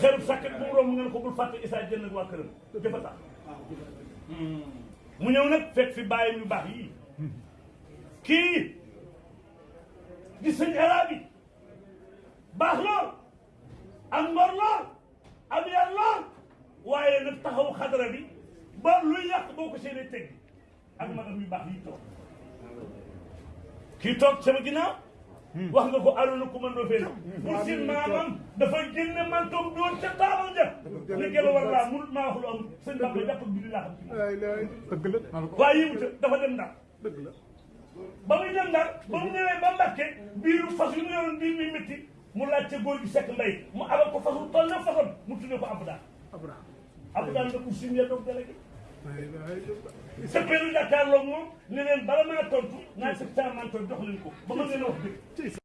xelub sàkket bu mu romb ngeen ko bul fàtte Issa Diène ak waa këram jëfa sax mu ñëw nag fekk fi bàyyi ñu baax yii kii di sëñ Elaabi baax lool am ngor lool am yar lool waaye nag taxaw xadara bi ba luy yàq boo ko seen i teg ak magam yu baax yi toog kii toog sama ginnaaw hmm. wax nga ko aluna ku mën doo fee pour si maamam dafa génne mantoom doon ca taabal ja ne gelo war laa munut maa wax lu am sëñ Bamba jàpp ak julli laa xam waaye yëmu ca dafa dem ndax dëgg la ba muy dem Ndar ba mu ñëwee ba Mbàkke biiru fas yu mu yoroon biir bi métti mu laajte góor gi sekk mbay mu abal ko fasul toll na fasoon mu tuddee ko Abdaan Abraham Abdaan la ko suñu ya doog délégué sëppeelu jàkkaarloog moom ne leen bala maa tontu naa sëg saa man tontu jox leen ko ba ma leen a wax dëgg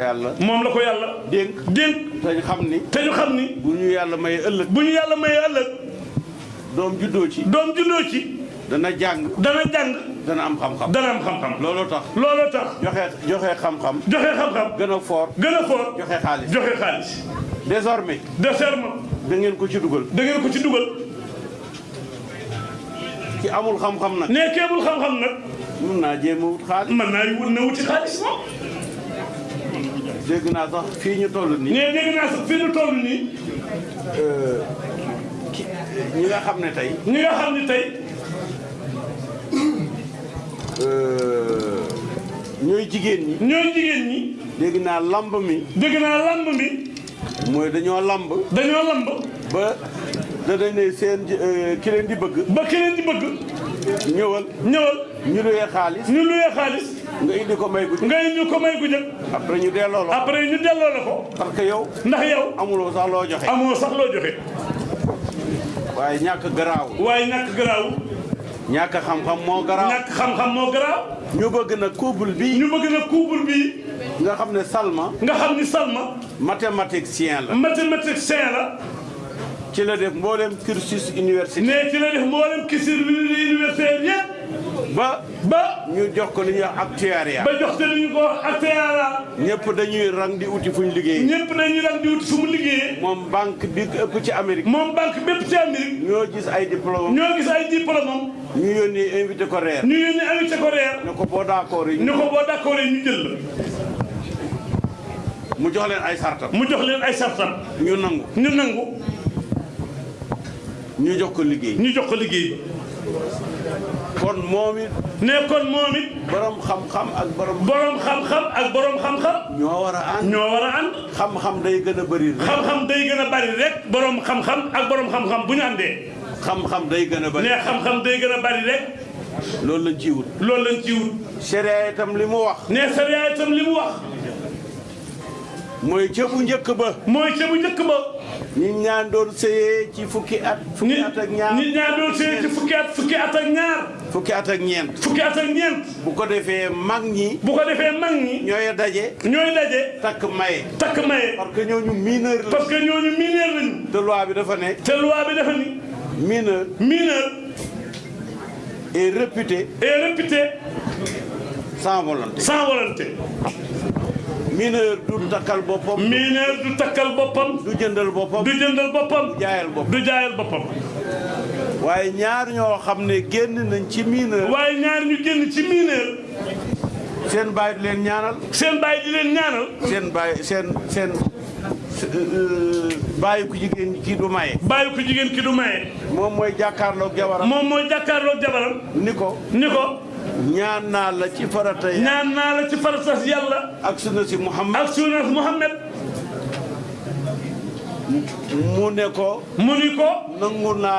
yàlla moom la ko yàlla dénk dénk te ñu xam ni te ñu xam ni bu ñu yàlla may ëllëg bu ñu yàlla may ëllëg doom juddoo ci doom juddoo ci dana jàng dana jàng dana am xam-xam dana am xam-xam looloo tax looloo tax joxe joxe xam-xam joxe xam-xam gën a foor gën a foor joxe xaalis joxe xaalis désormais désormais da ngeen ko ci dugal da ngeen ko ci dugal ki amul xam-xam nag. nee ki amul xam-xam nag. mën naa jéem a wut xaalis. mën naa wut na wuti xaalis moom. dégg naa sax fii ñu toll nii. nee dégg naa sax fii ñu toll nii. Euh, ki ñi nga xam ne tey. ñi nga xam ne tey. Euh, ñooy jigéen ñi. ñooy jigéen ñi. dégg naa lamb mi. dégg naa lamb mi. mooy dañoo lamb. dañoo lamb. ba danañ ne seen euh, ki leen di bëgg. ba ki leen di bëgg. ñëwal. ñëwal. ñu luyee xaalis. ñu luyee xaalis. nga indi ko may gu jëm. nga indi ko may gu jëm. après ñu delloo la. après ñu delloo la ko. parce que yow. ndax yow. amuloo sax loo joxe. amuloo sax loo joxe. waaye ñàkk garaaw. waaye ñàkk garaaw. ñàkk xam-xam moo garaaw. ñàkk xam-xam moo garaaw. ñu bëgg na couple bii. ñu bëgg na couple bii. nga xam ne Salma. nga xam ni Salma. mathématicien la. mathématicien la. ci la def mboolem cursus universitaire. mais ci la def mboolem cursus universitaire yëpp. ba. ba ñu jox ko li ñuy wax actuariat. ba jox ko li ñuy wax actuariat. ñëpp dañuy rang di uti fu ñu liggéey. ñëpp dañuy rang di uti fu mu liggéey. moom banque bi ëpp ci Amérique. moom banque bépp ci Amérique. ñoo gis ay diplôme. ñoo gis ay diplôme. ñu yónni invité ko reer. ñu yónni invité ko reer. ne ko boo d'accord yi. ne ko boo d'accord yi ñu jël la. mu jox leen ay sartam. mu jox leen ay sartam. ñu nangu. ñu nangu. ñu jox ko liggéey. ñu jox ko liggéey. kon moom it. ne kon moom it. borom xam-xam ak borom. borom xam-xam ak borom xam-xam. ñoo war a ànd. ñoo war a ànd. xam-xam day gën a bëri rek. xam-xam day gën a bëri rek. borom xam-xam ak borom xam-xam bu ñu àndee. xam-xam day gën a bari. ne xam-xam day gën a bari rek. loolu lañ ciy wut. loolu lañ ciy wut. sariya itam li mu wax. ne sariya itam li mu wax. mooy ca bu njëkk ba. mooy ca bu njëkk ba. nit ñaa doon sëyee ci fukki at. fukki at ak ñaar nit ñaa doon sëyee ci fukki at fukki at ak ñaar. fukki at ak ñeent. fukki at ak ñeent. bu ko defee mag ñi. bu ko defee mag ñi. ñooy daje. ñooy daje. takk maye. takk maye. parce que ñooñu mineur la. parce que ñooñu mineur lañu. te loi bi dafa ne. te loi bi dafa ni. mineur. mineur. est réputé. est réputé. sans volonté. sans volonté. mineur du takkal boppam. mineur du takkal boppam. du jëndal boppam. du jëndal boppam. du jaayal boppam du jaayal boppam. waaye ñaar ñoo xam ne génn nañ ci mineur. waaye ñaar ñu génn ci mineur. seen baay di leen ñaanal. seen baay di leen ñaanal. seen baay seen seen euh, baayu ku jigéen kii du maye. baayu ku jigéen kii du maye. moom mooy jàkkaarloog jabaram. moom mooy jàkkaarloog jabaram. ni ko ni ko. ñaan naa la ci farata ya ñaan naa la ci faratas yàlla ak sunna si Muhammad ak sunna Muhammad mu ne ko mu ni ko nangu naa